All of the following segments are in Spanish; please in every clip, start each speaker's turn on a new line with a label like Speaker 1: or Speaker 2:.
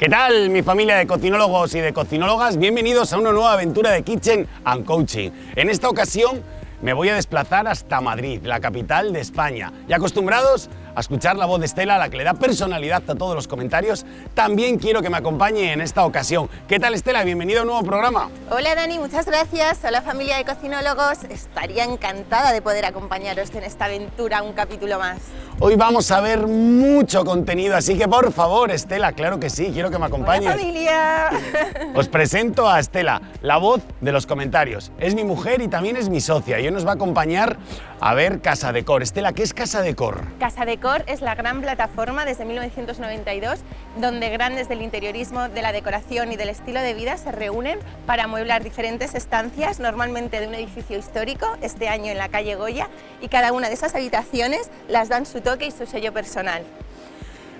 Speaker 1: ¿Qué tal, mi familia de cocinólogos y de cocinólogas? Bienvenidos a una nueva aventura de Kitchen and Coaching. En esta ocasión me voy a desplazar hasta Madrid, la capital de España. Y acostumbrados a escuchar la voz de Estela, la que le da personalidad a todos los comentarios, también quiero que me acompañe en esta ocasión. ¿Qué tal, Estela? Bienvenido a un nuevo programa.
Speaker 2: Hola, Dani, muchas gracias. Hola, familia de cocinólogos. Estaría encantada de poder acompañaros en esta aventura, un capítulo más.
Speaker 1: Hoy vamos a ver mucho contenido, así que por favor, Estela, claro que sí, quiero que me acompañes.
Speaker 2: Hola, familia.
Speaker 1: Os presento a Estela, la voz de los comentarios. Es mi mujer y también es mi socia y hoy nos va a acompañar a ver Casa Decor. Estela, ¿qué es Casa Decor?
Speaker 2: Casa Decor es la gran plataforma desde 1992 donde grandes del interiorismo, de la decoración y del estilo de vida se reúnen para amueblar diferentes estancias, normalmente de un edificio histórico, este año en la calle Goya, y cada una de esas habitaciones las dan su toque y su sello personal.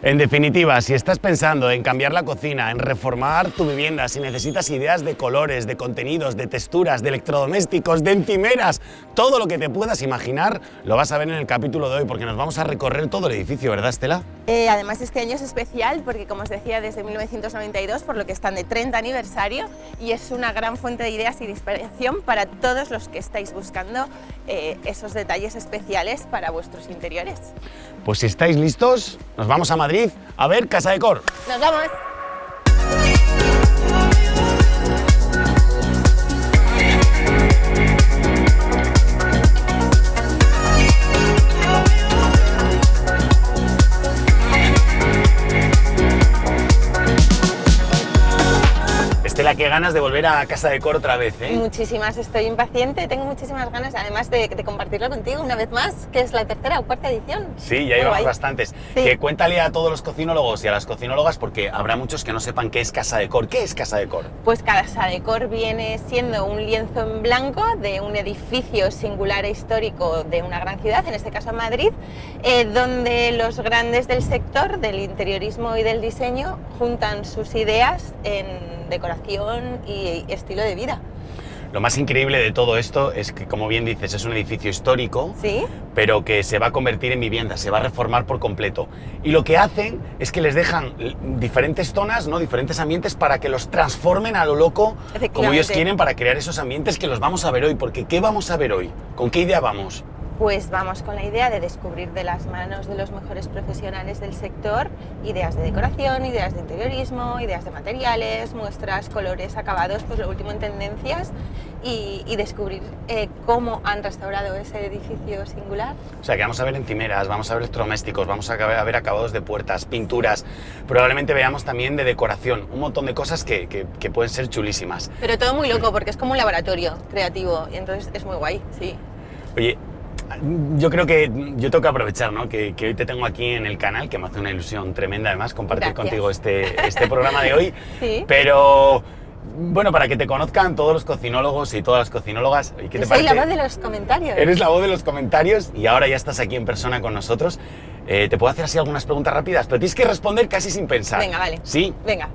Speaker 1: En definitiva, si estás pensando en cambiar la cocina, en reformar tu vivienda, si necesitas ideas de colores, de contenidos, de texturas, de electrodomésticos, de encimeras, todo lo que te puedas imaginar, lo vas a ver en el capítulo de hoy, porque nos vamos a recorrer todo el edificio, ¿verdad, Estela?
Speaker 2: Eh, además, este año es especial porque, como os decía, desde 1992, por lo que están de 30 aniversario, y es una gran fuente de ideas y de inspiración para todos los que estáis buscando eh, esos detalles especiales para vuestros interiores.
Speaker 1: Pues si estáis listos, nos vamos a Madrid a ver Casa Decor.
Speaker 2: ¡Nos vamos!
Speaker 1: Qué ganas de volver a Casa Decor otra vez, ¿eh?
Speaker 2: Muchísimas, estoy impaciente, tengo muchísimas ganas, además de, de compartirlo contigo una vez más, que es la tercera o cuarta edición.
Speaker 1: Sí, ya llevamos bastantes.
Speaker 2: Sí.
Speaker 1: Que cuéntale a todos los cocinólogos y a las cocinólogas, porque habrá muchos que no sepan qué es Casa Decor. ¿Qué es Casa Decor?
Speaker 2: Pues Casa Decor viene siendo un lienzo en blanco de un edificio singular e histórico de una gran ciudad, en este caso Madrid, eh, donde los grandes del sector del interiorismo y del diseño juntan sus ideas en decoración y estilo de vida.
Speaker 1: Lo más increíble de todo esto es que, como bien dices, es un edificio histórico,
Speaker 2: ¿Sí?
Speaker 1: pero que se va a convertir en vivienda, se va a reformar por completo. Y lo que hacen es que les dejan diferentes zonas, ¿no? diferentes ambientes para que los transformen a lo loco, como ellos quieren, para crear esos ambientes que los vamos a ver hoy. Porque ¿qué vamos a ver hoy? ¿Con qué idea vamos?
Speaker 2: Pues vamos con la idea de descubrir de las manos de los mejores profesionales del sector ideas de decoración, ideas de interiorismo, ideas de materiales, muestras, colores, acabados, pues lo último en tendencias y, y descubrir eh, cómo han restaurado ese edificio singular.
Speaker 1: O sea, que vamos a ver encimeras, vamos a ver electrodomésticos, vamos a ver a ver acabados de puertas, pinturas. Probablemente veamos también de decoración, un montón de cosas que, que- que pueden ser chulísimas.
Speaker 2: Pero todo muy loco porque es como un laboratorio creativo y entonces es muy guay, sí.
Speaker 1: Oye, yo creo que yo tengo que aprovechar, ¿no? Que, que hoy te tengo aquí en el canal, que me hace una ilusión tremenda además compartir
Speaker 2: Gracias.
Speaker 1: contigo este, este programa de hoy.
Speaker 2: Sí.
Speaker 1: Pero, bueno, para que te conozcan todos los cocinólogos y todas las cocinólogas, ¿y ¿qué te
Speaker 2: soy
Speaker 1: parece?
Speaker 2: la voz de los comentarios.
Speaker 1: Eres la voz de los comentarios y ahora ya estás aquí en persona con nosotros. Eh, te puedo hacer así algunas preguntas rápidas, pero tienes que responder casi sin pensar.
Speaker 2: Venga, vale.
Speaker 1: ¿Sí?
Speaker 2: Venga,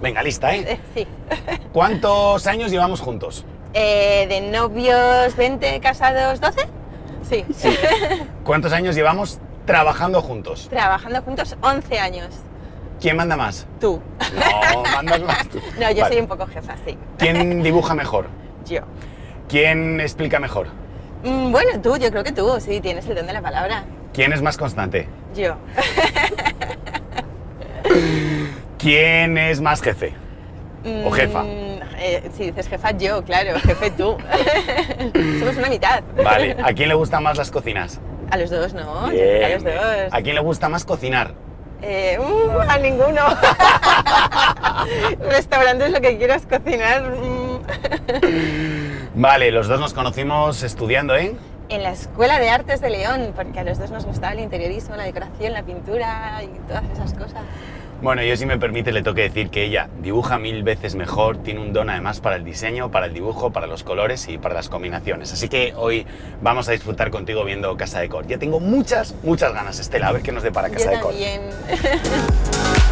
Speaker 1: Venga, lista, ¿eh?
Speaker 2: eh, sí.
Speaker 1: ¿Cuántos años llevamos juntos?
Speaker 2: Eh, de novios 20, casados 12? Sí.
Speaker 1: ¿Cuántos años llevamos trabajando juntos?
Speaker 2: Trabajando juntos 11 años.
Speaker 1: ¿Quién manda más?
Speaker 2: Tú.
Speaker 1: No, mandas más tú.
Speaker 2: No, yo
Speaker 1: Vale.
Speaker 2: soy un poco jefa, sí.
Speaker 1: ¿Quién dibuja mejor?
Speaker 2: Yo.
Speaker 1: ¿Quién explica mejor?
Speaker 2: Mm, Bueno, tú, yo creo que tú, sí, tienes el don de la palabra.
Speaker 1: ¿Quién es más constante?
Speaker 2: Yo.
Speaker 1: ¿Quién es más jefe? ¿O jefa?
Speaker 2: Eh, si dices jefa, yo, claro, jefe tú. Somos una mitad.
Speaker 1: Vale, ¿a quién le gustan más las cocinas?
Speaker 2: A los dos, ¿no?
Speaker 1: Bien,
Speaker 2: a los dos.
Speaker 1: ¿A quién le gusta más cocinar?
Speaker 2: Eh, uh, a ninguno. Restaurante es lo que quieras cocinar. mm.
Speaker 1: Vale, los dos nos conocimos estudiando en...
Speaker 2: En la Escuela de Artes de León, porque a los dos nos gustaba el interiorismo, la decoración, la pintura y todas esas cosas.
Speaker 1: Bueno, yo si me permite le tengo que decir que ella dibuja mil veces mejor, tiene un don además para el diseño, para el dibujo, para los colores y para las combinaciones. Así que hoy vamos a disfrutar contigo viendo Casa Decor. Ya tengo muchas, muchas ganas, Estela, a ver qué nos depara Casa
Speaker 2: Yo
Speaker 1: Decor.
Speaker 2: también.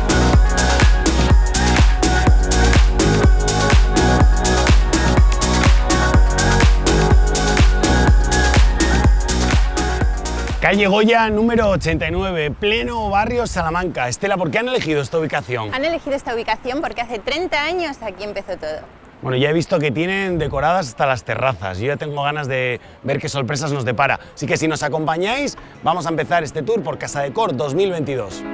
Speaker 1: Calle Goya número 89, pleno barrio Salamanca. Estela, ¿por qué han elegido esta ubicación?
Speaker 2: Han elegido esta ubicación porque hace 30 años aquí empezó todo.
Speaker 1: Bueno, ya he visto que tienen decoradas hasta las terrazas. Yo ya tengo ganas de ver qué sorpresas nos depara. Así que si nos acompañáis, vamos a empezar este tour por Casa Decor 2022.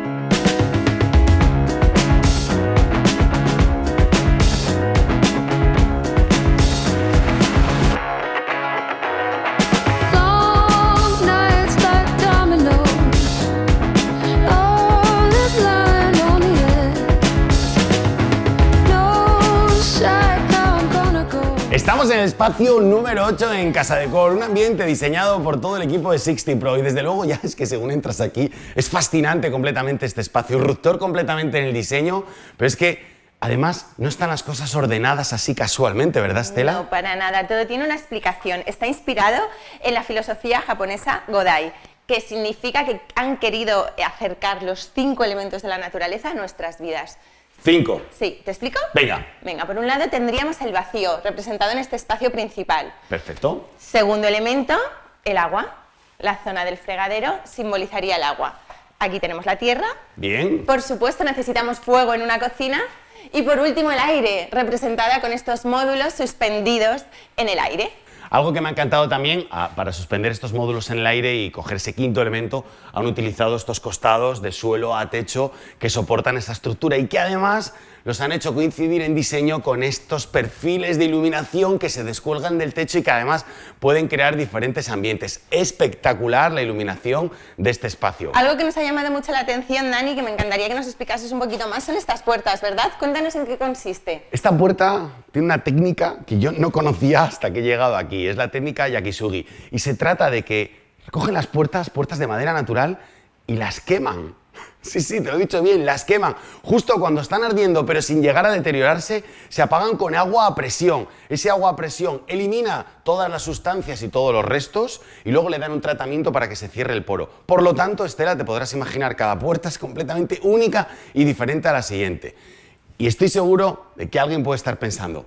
Speaker 1: Estamos en el espacio número 8 en Casa Decor, un ambiente diseñado por todo el equipo de 60 Pro y desde luego ya es que según entras aquí es fascinante completamente este espacio, ruptor completamente en el diseño, pero es que además no están las cosas ordenadas así casualmente, ¿verdad Estela?
Speaker 2: No, para nada, todo tiene una explicación. Está inspirado en la filosofía japonesa Godai, que significa que han querido acercar los cinco elementos de la naturaleza a nuestras vidas.
Speaker 1: Cinco.
Speaker 2: Sí, ¿te explico?
Speaker 1: Venga.
Speaker 2: Venga, por un lado tendríamos el vacío, representado en este espacio principal.
Speaker 1: Perfecto.
Speaker 2: Segundo elemento, el agua. La zona del fregadero simbolizaría el agua. Aquí tenemos la tierra.
Speaker 1: Bien.
Speaker 2: Por supuesto necesitamos fuego en una cocina. Y por último el aire, representada con estos módulos suspendidos en el aire.
Speaker 1: Algo que me ha encantado también, ah, para suspender estos módulos en el aire y coger ese quinto elemento, han utilizado estos costados de suelo a techo que soportan esta estructura y que además los han hecho coincidir en diseño con estos perfiles de iluminación que se descuelgan del techo y que además pueden crear diferentes ambientes. Espectacular la iluminación de este espacio.
Speaker 2: Algo que nos ha llamado mucho la atención, Dani, que me encantaría que nos explicases un poquito más, son estas puertas, ¿verdad? Cuéntanos en qué consiste.
Speaker 1: Esta puerta tiene una técnica que yo no conocía hasta que he llegado aquí. Es la técnica Yakisugi. Y se trata de que recogen las puertas, puertas de madera natural, y las queman. Sí, sí, te lo he dicho bien, las queman. Justo cuando están ardiendo, pero sin llegar a deteriorarse, se apagan con agua a presión. Ese agua a presión elimina todas las sustancias y todos los restos y luego le dan un tratamiento para que se cierre el poro. Por lo tanto, Estela, te podrás imaginar, cada puerta es completamente única y diferente a la siguiente. Y estoy seguro de que alguien puede estar pensando,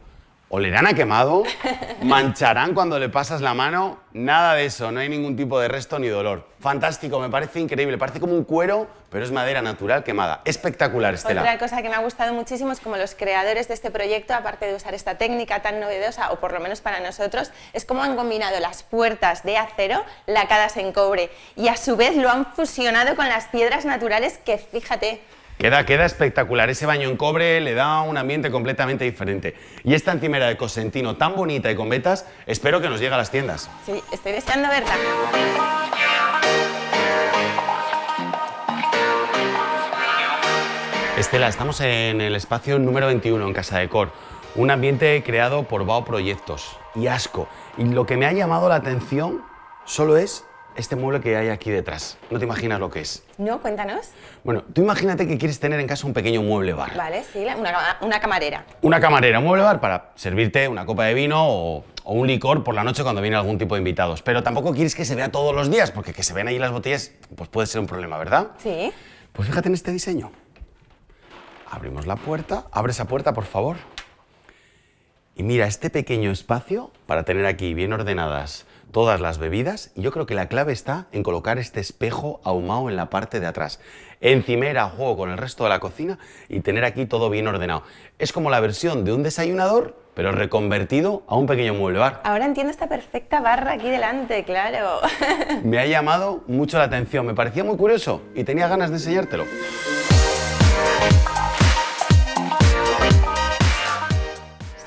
Speaker 1: ¿olerán a quemado? ¿Mancharán cuando le pasas la mano? Nada de eso, no hay ningún tipo de resto ni dolor. Fantástico, me parece increíble, parece como un cuero, pero es madera natural quemada. Espectacular, Estela.
Speaker 2: Otra cosa que me ha gustado muchísimo es como los creadores de este proyecto, aparte de usar esta técnica tan novedosa, o por lo menos para nosotros, es cómo han combinado las puertas de acero lacadas en cobre y a su vez lo han fusionado con las piedras naturales que, fíjate,
Speaker 1: Queda, queda espectacular. Ese baño en cobre le da un ambiente completamente diferente. Y esta encimera de Cosentino tan bonita y con vetas, espero que nos llegue a las tiendas.
Speaker 2: sí, estoy deseando verla.
Speaker 1: Estela, estamos en el espacio número 21 en Casa Decor, un ambiente creado por Bao Proyectos y Asco. Y lo que me ha llamado la atención solo es este mueble que hay aquí detrás. No te imaginas lo que es.
Speaker 2: ¿No? Cuéntanos.
Speaker 1: Bueno, tú imagínate que quieres tener en casa un pequeño mueble bar.
Speaker 2: Vale, sí, una camarera.
Speaker 1: Una camarera, un mueble bar para servirte una copa de vino o, o un licor por la noche cuando viene algún tipo de invitados. Pero tampoco quieres que se vea todos los días, porque que se vean ahí las botellas pues puede ser un problema, ¿verdad?
Speaker 2: Sí.
Speaker 1: Pues fíjate en este diseño. Abrimos la puerta, abre esa puerta, por favor. Y mira, este pequeño espacio para tener aquí bien ordenadas todas las bebidas. Y yo creo que la clave está en colocar este espejo ahumado en la parte de atrás. Encimera a juego con el resto de la cocina y tener aquí todo bien ordenado. Es como la versión de un desayunador, pero reconvertido a un pequeño mueble bar.
Speaker 2: Ahora entiendo esta perfecta barra aquí delante, claro.
Speaker 1: Me ha llamado mucho la atención, me parecía muy curioso y tenía ganas de enseñártelo.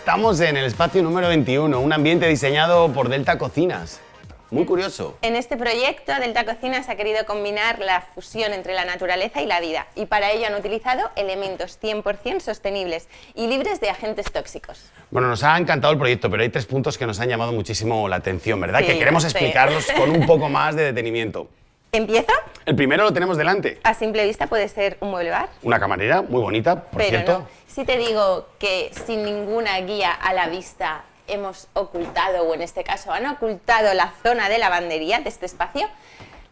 Speaker 1: Estamos en el espacio número 21, un ambiente diseñado por Delta Cocinas. Muy curioso.
Speaker 2: En este proyecto, Delta Cocinas ha querido combinar la fusión entre la naturaleza y la vida y para ello han utilizado elementos 100% sostenibles y libres de agentes tóxicos.
Speaker 1: Bueno, nos ha encantado el proyecto, pero hay tres puntos que nos han llamado muchísimo la atención, ¿verdad?
Speaker 2: Sí,
Speaker 1: que queremos
Speaker 2: sí.
Speaker 1: explicarlos con un poco más de detenimiento.
Speaker 2: ¿Empieza?
Speaker 1: El primero lo tenemos delante.
Speaker 2: A simple vista puede ser un mueble bar,
Speaker 1: Una camarera muy bonita, por
Speaker 2: pero
Speaker 1: cierto.
Speaker 2: no. Si te digo que sin ninguna guía a la vista hemos ocultado, o en este caso han ocultado la zona de lavandería de este espacio,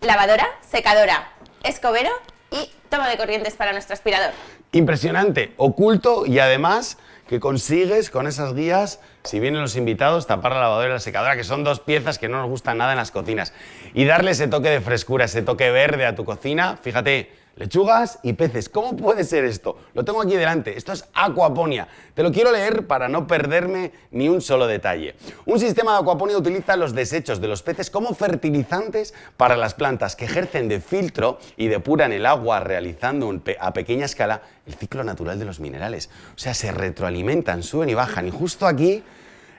Speaker 2: lavadora, secadora, escobero y toma de corrientes para nuestro aspirador.
Speaker 1: Impresionante, oculto y además que consigues con esas guías, si vienen los invitados, tapar la lavadora y la secadora, que son dos piezas que no nos gustan nada en las cocinas. Y darle ese toque de frescura, ese toque verde a tu cocina. Fíjate, lechugas y peces. ¿Cómo puede ser esto? Lo tengo aquí delante. Esto es aquaponia. Te lo quiero leer para no perderme ni un solo detalle. Un sistema de aquaponia utiliza los desechos de los peces como fertilizantes para las plantas que ejercen de filtro y depuran el agua realizando a pequeña escala el ciclo natural de los minerales. O sea, se retroalimentan, suben y bajan. Y justo aquí,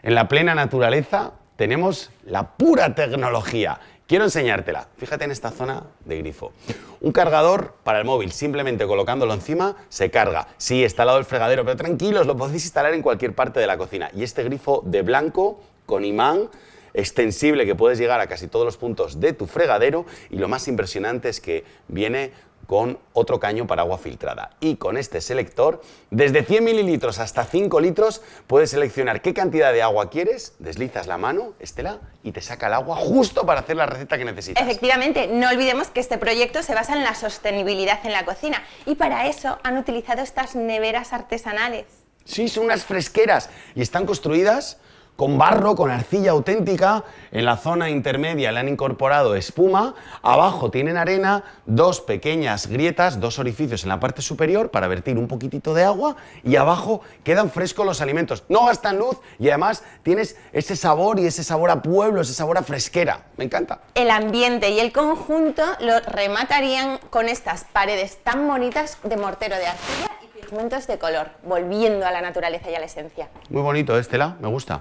Speaker 1: en la plena naturaleza, tenemos la pura tecnología. Quiero enseñártela. Fíjate en esta zona de grifo. Un cargador para el móvil, simplemente colocándolo encima, se carga. Sí, está al lado del fregadero, pero tranquilos, lo podéis instalar en cualquier parte de la cocina. Y este grifo de blanco, con imán, extensible, que puedes llegar a casi todos los puntos de tu fregadero. Y lo más impresionante es que viene con otro caño para agua filtrada. Y con este selector, desde 100 mililitros hasta 5 litros, puedes seleccionar qué cantidad de agua quieres, deslizas la mano, Estela, y te saca el agua justo para hacer la receta que necesitas.
Speaker 2: Efectivamente, no olvidemos que este proyecto se basa en la sostenibilidad en la cocina y para eso han utilizado estas neveras artesanales.
Speaker 1: Sí, son unas fresqueras y están construidas con barro, con arcilla auténtica. En la zona intermedia le han incorporado espuma. Abajo tienen arena, dos pequeñas grietas, dos orificios en la parte superior para vertir un poquitito de agua y abajo quedan frescos los alimentos. No gastan luz y además tienes ese sabor y ese sabor a pueblo, ese sabor a fresquera. Me encanta.
Speaker 2: El ambiente y el conjunto lo rematarían con estas paredes tan bonitas de mortero de arcilla pigmentos de color, volviendo a la naturaleza y a la esencia.
Speaker 1: Muy bonito, ¿eh, Estela, me gusta.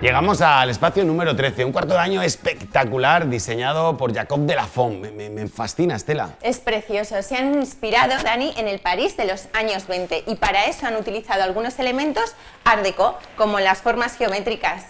Speaker 1: Llegamos al espacio número 13, un cuarto de año espectacular diseñado por Jacob de la Font. Me, me- me fascina, Estela.
Speaker 2: Es precioso, se han inspirado, Dani, en el París de los años 20 y para eso han utilizado algunos elementos art déco, como las formas geométricas.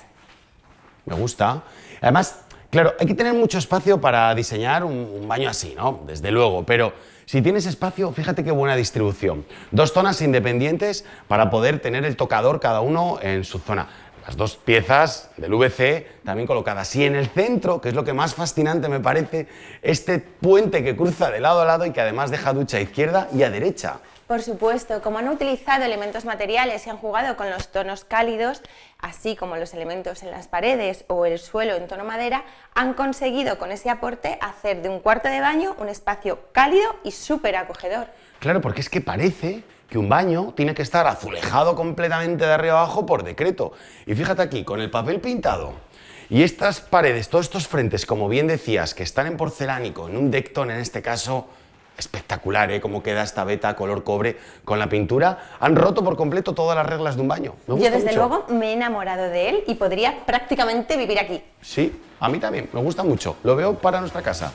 Speaker 1: Me gusta. Además, claro, hay que tener mucho espacio para diseñar un, baño así, ¿no? Desde luego, pero si tienes espacio, fíjate qué buena distribución. Dos zonas independientes para poder tener el tocador cada uno en su zona. Las dos piezas del VC también colocadas. Y en el centro, que es lo que más fascinante me parece, este puente que cruza de lado a lado y que además deja ducha a izquierda y a derecha.
Speaker 2: Por supuesto, como han utilizado elementos materiales y han jugado con los tonos cálidos, así como los elementos en las paredes o el suelo en tono madera, han conseguido con ese aporte hacer de un cuarto de baño un espacio cálido y súper acogedor.
Speaker 1: Claro, porque es que parece que un baño tiene que estar azulejado completamente de arriba abajo por decreto. Y fíjate aquí, con el papel pintado y estas paredes, todos estos frentes, como bien decías, que están en porcelánico, en un Decton en este caso, espectacular, ¿eh? Cómo queda esta beta color cobre con la pintura. Han roto por completo todas las reglas de un baño. Me gusta
Speaker 2: Yo desde
Speaker 1: mucho.
Speaker 2: luego me he enamorado de él y podría prácticamente vivir aquí.
Speaker 1: Sí, a mí también, me gusta mucho. Lo veo para nuestra casa.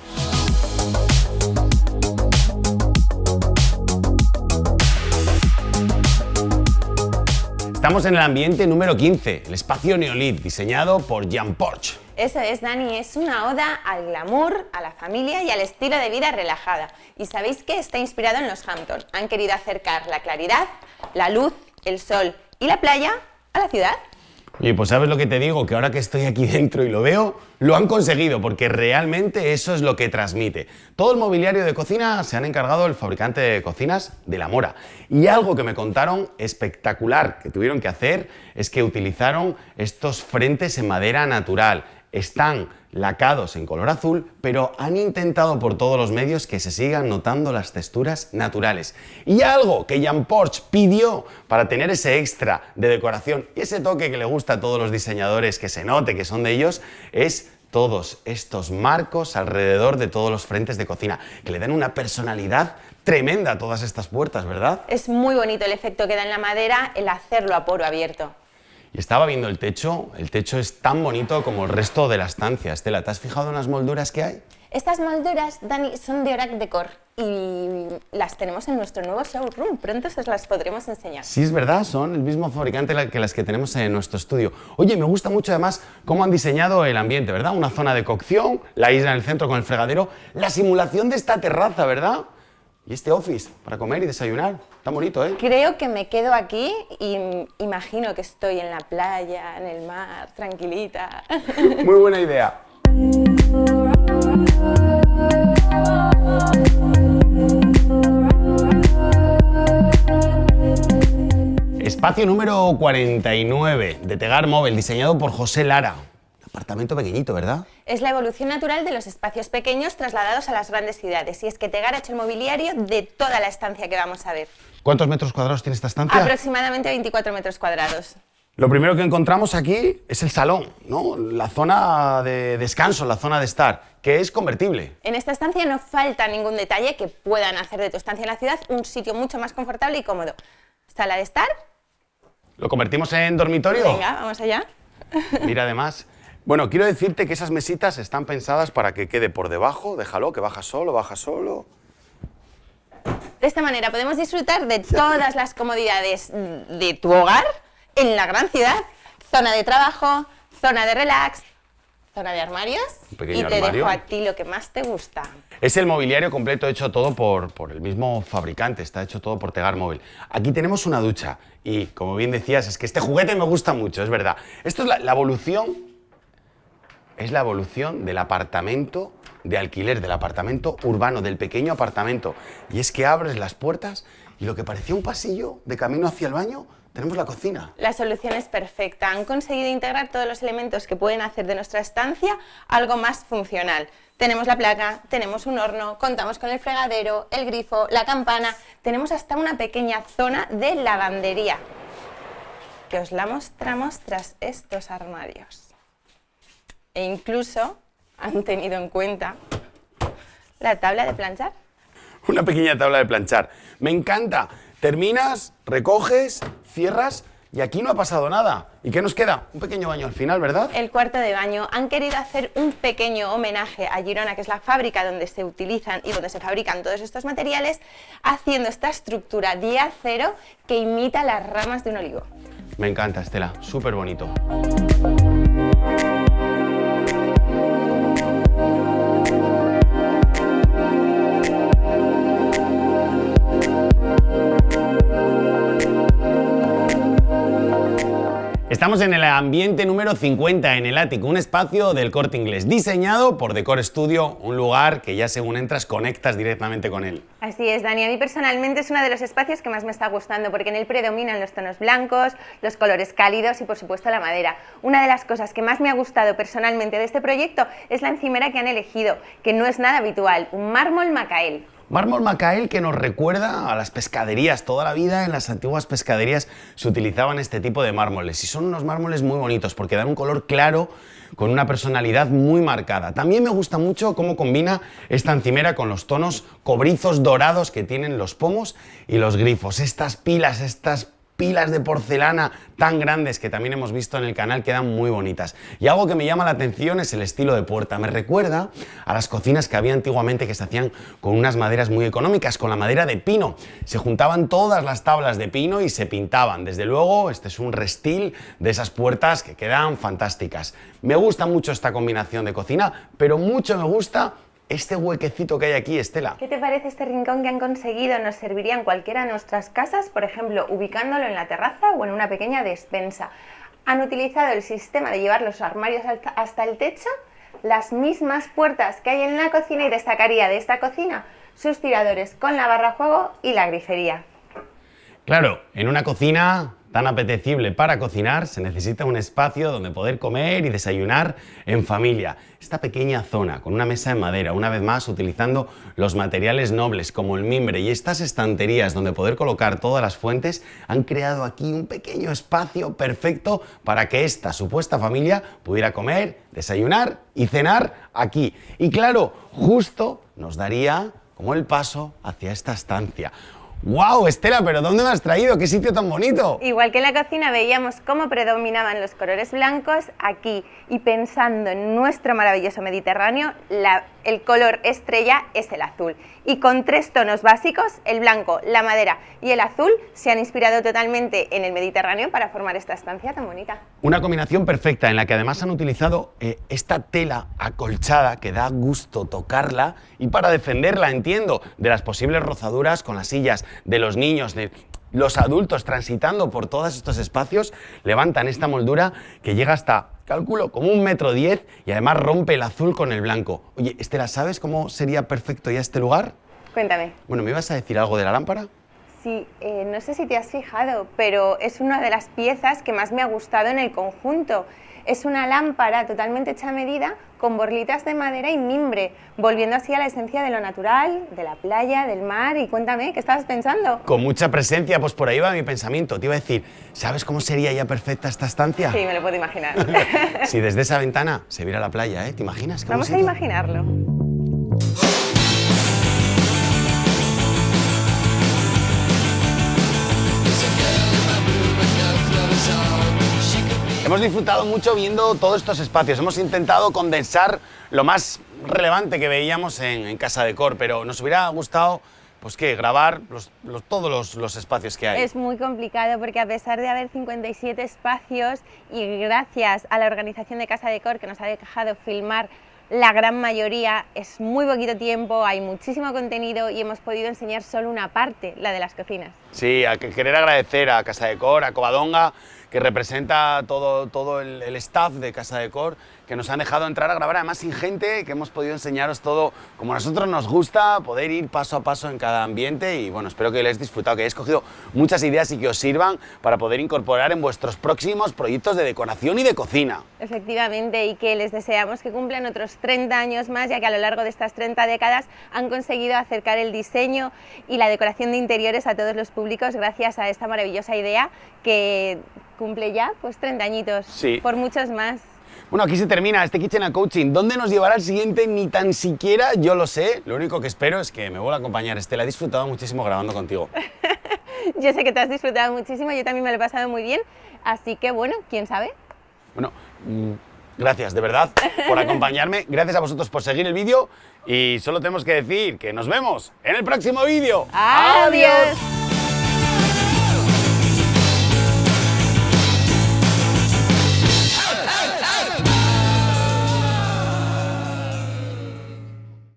Speaker 1: Estamos en el ambiente número 15, el espacio Neolit, diseñado por Jan Porch.
Speaker 2: Eso es, Dani, es una oda al glamour, a la familia y al estilo de vida relajada. Y sabéis que está inspirado en los Hampton. Han querido acercar la claridad, la luz, el sol y la playa a la ciudad.
Speaker 1: Oye, pues sabes lo que te digo, que ahora que estoy aquí dentro y lo veo, lo han conseguido, porque realmente eso es lo que transmite. Todo el mobiliario de cocina se han encargado el fabricante de cocinas de La Mora. Y algo que me contaron espectacular que tuvieron que hacer es que utilizaron estos frentes en madera natural. Están lacados en color azul, pero han intentado por todos los medios que se sigan notando las texturas naturales. Y algo que Jan Porch pidió para tener ese extra de decoración y ese toque que le gusta a todos los diseñadores, que se note que son de ellos, es todos estos marcos alrededor de todos los frentes de cocina, que le dan una personalidad tremenda a todas estas puertas, ¿verdad?
Speaker 2: Es muy bonito el efecto que da en la madera el hacerlo a poro abierto.
Speaker 1: Y estaba viendo el techo, el techo es tan bonito como el resto de la estancia. Estela, ¿te has fijado en las molduras que hay?
Speaker 2: Estas molduras, Dani, son de Orac Decor y las tenemos en nuestro nuevo showroom. Pronto os las podremos enseñar.
Speaker 1: Sí, es verdad, son el mismo fabricante que las que tenemos en nuestro estudio. Oye, me gusta mucho además cómo han diseñado el ambiente, ¿verdad? Una zona de cocción, la isla en el centro con el fregadero, la simulación de esta terraza, ¿verdad? Y este office para comer y desayunar. Está bonito, ¿eh?
Speaker 2: Creo que me quedo aquí y imagino que estoy en la playa, en el mar, tranquilita.
Speaker 1: Muy buena idea. Espacio número 49 de Tegar Móvil, diseñado por José Lara. Apartamento pequeñito, ¿verdad?
Speaker 2: Es la evolución natural de los espacios pequeños trasladados a las grandes ciudades. Y es que Tegar ha hecho el mobiliario de toda la estancia que vamos a ver.
Speaker 1: ¿Cuántos metros cuadrados tiene esta estancia?
Speaker 2: Aproximadamente 24 metros cuadrados.
Speaker 1: Lo primero que encontramos aquí es el salón, ¿no? La zona de descanso, la zona de estar, que es convertible.
Speaker 2: En esta estancia no falta ningún detalle que puedan hacer de tu estancia en la ciudad un sitio mucho más confortable y cómodo. Sala de estar.
Speaker 1: ¿Lo convertimos en dormitorio?
Speaker 2: Venga, vamos allá.
Speaker 1: Mira, además. Bueno, quiero decirte que esas mesitas están pensadas para que quede por debajo. Déjalo, que baja solo, baja solo.
Speaker 2: De esta manera podemos disfrutar de todas las comodidades de tu hogar en la gran ciudad. Zona de trabajo, zona de relax, zona de armarios. Y te
Speaker 1: armario.
Speaker 2: dejo a ti lo que más te gusta.
Speaker 1: Es el mobiliario completo hecho todo por, por el mismo fabricante, está hecho todo por Tegar Móvil. Aquí tenemos una ducha y, como bien decías, es que este juguete me gusta mucho, es verdad. Esto es la, la evolución, es la evolución del apartamento de alquiler, del apartamento urbano, del pequeño apartamento. Y es que abres las puertas y lo que parecía un pasillo de camino hacia el baño, tenemos la cocina.
Speaker 2: La solución es perfecta. Han conseguido integrar todos los elementos que pueden hacer de nuestra estancia algo más funcional. Tenemos la placa, tenemos un horno, contamos con el fregadero, el grifo, la campana, tenemos hasta una pequeña zona de lavandería que os la mostramos tras estos armarios. E incluso han tenido en cuenta la tabla de planchar.
Speaker 1: Una pequeña tabla de planchar. Me encanta. Terminas, recoges, cierras y aquí no ha pasado nada. ¿Y qué nos queda? Un pequeño baño al final, ¿verdad?
Speaker 2: El cuarto de baño han querido hacer un pequeño homenaje a Girona, que es la fábrica donde se utilizan y donde se fabrican todos estos materiales, haciendo esta estructura de acero que imita las ramas de un olivo.
Speaker 1: Me encanta, Estela. Súper bonito. Estamos en el ambiente número 50 en el ático, un espacio del corte inglés, diseñado por Decor Studio, un lugar que ya según entras conectas directamente con él.
Speaker 2: Así es, Dani. A mí personalmente es uno de los espacios que más me está gustando porque en él predominan los tonos blancos, los colores cálidos y por supuesto la madera. Una de las cosas que más me ha gustado personalmente de este proyecto es la encimera que han elegido, que no es nada habitual, un mármol macael.
Speaker 1: Mármol Macael que nos recuerda a las pescaderías. Toda la vida en las antiguas pescaderías se utilizaban este tipo de mármoles y son unos mármoles muy bonitos porque dan un color claro con una personalidad muy marcada. También me gusta mucho cómo combina esta encimera con los tonos cobrizos dorados que tienen los pomos y los grifos. Estas pilas, estas pilas de porcelana tan grandes que también hemos visto en el canal quedan muy bonitas. Y algo que me llama la atención es el estilo de puerta. Me recuerda a las cocinas que había antiguamente que se hacían con unas maderas muy económicas, con la madera de pino. Se juntaban todas las tablas de pino y se pintaban. Desde luego, este es un restil de esas puertas que quedan fantásticas. Me gusta mucho esta combinación de cocina, pero mucho me gusta este huequecito que hay aquí, Estela.
Speaker 2: ¿Qué te parece este rincón que han conseguido? Nos serviría en cualquiera de nuestras casas, por ejemplo, ubicándolo en la terraza o en una pequeña despensa. Han utilizado el sistema de llevar los armarios hasta- el techo, las mismas puertas que hay en la cocina y destacaría de esta cocina sus tiradores con la barra juego y la grifería.
Speaker 1: Claro, en una cocina tan apetecible para cocinar se necesita un espacio donde poder comer y desayunar en familia. Esta pequeña zona con una mesa de madera, una vez más utilizando los materiales nobles como el mimbre y estas estanterías donde poder colocar todas las fuentes han creado aquí un pequeño espacio perfecto para que esta supuesta familia pudiera comer, desayunar y cenar aquí. Y claro, justo nos daría como el paso hacia esta estancia. ¡Wow, Estela! ¿Pero dónde me has traído? ¡Qué sitio tan bonito!
Speaker 2: Igual que en la cocina veíamos cómo predominaban los colores blancos, aquí y pensando en nuestro maravilloso Mediterráneo, la- el color estrella es el azul. Y con tres tonos básicos, el blanco, la madera y el azul, se han inspirado totalmente en el Mediterráneo para formar esta estancia tan bonita.
Speaker 1: Una combinación perfecta en la que además han utilizado eh, esta tela acolchada que da gusto tocarla y para defenderla, entiendo, de las posibles rozaduras con las sillas de los niños, de los adultos transitando por todos estos espacios, levantan esta moldura que llega hasta, calculo, como un metro diez y además rompe el azul con el blanco. Oye, Estela, ¿sabes cómo sería perfecto ya este lugar?
Speaker 2: Cuéntame.
Speaker 1: Bueno, ¿me ibas a decir algo de la lámpara?
Speaker 2: Sí, eh, no sé si te has fijado, pero es una de las piezas que más me ha gustado en el conjunto. Es una lámpara totalmente hecha a medida con borlitas de madera y mimbre, volviendo así a la esencia de lo natural, de la playa, del mar. Y cuéntame, ¿qué estabas pensando?
Speaker 1: Con mucha presencia, pues por ahí va mi pensamiento. Te iba a decir, ¿sabes cómo sería ya perfecta esta estancia?
Speaker 2: Sí, me lo puedo imaginar.
Speaker 1: Si desde esa ventana se viera la playa, ¿eh? ¿Te imaginas?
Speaker 2: Vamos a
Speaker 1: bonito.
Speaker 2: imaginarlo.
Speaker 1: Hemos disfrutado mucho viendo todos estos espacios. Hemos intentado condensar lo más relevante que veíamos en, en Casa de Cor, pero nos hubiera gustado, pues qué, grabar los- los- todos los, los espacios que hay.
Speaker 2: Es muy complicado porque a pesar de haber 57 espacios y gracias a la organización de Casa de Cor que nos ha dejado filmar la gran mayoría, es muy poquito tiempo, hay muchísimo contenido y hemos podido enseñar solo una parte, la de las cocinas.
Speaker 1: Sí, a que- querer agradecer a Casa de Cor, a Covadonga, que representa todo, todo el, el staff de Casa de Cor, que nos han dejado entrar a grabar, además sin gente, que hemos podido enseñaros todo como a nosotros nos gusta, poder ir paso a paso en cada ambiente y bueno, espero que lo hayáis disfrutado, que hayáis cogido muchas ideas y que os sirvan para poder incorporar en vuestros próximos proyectos de decoración y de cocina.
Speaker 2: Efectivamente, y que les deseamos que cumplan otros 30 años más, ya que a lo largo de estas 30 décadas han conseguido acercar el diseño y la decoración de interiores a todos los públicos gracias a esta maravillosa idea que cumple ya pues 30 añitos,
Speaker 1: Sí.
Speaker 2: por muchos más.
Speaker 1: Bueno, aquí se termina este Kitchen and Coaching. ¿Dónde nos llevará el siguiente? Ni tan siquiera yo lo sé. Lo único que espero es que me vuelva a acompañar. Estela, he disfrutado muchísimo grabando contigo.
Speaker 2: Yo sé que te has disfrutado muchísimo, yo también me lo he pasado muy bien, así que bueno, quién sabe.
Speaker 1: Bueno, mm, gracias de verdad por acompañarme. Gracias a vosotros por seguir el vídeo. Y solo tenemos que decir que nos vemos en el próximo vídeo.
Speaker 2: Adiós.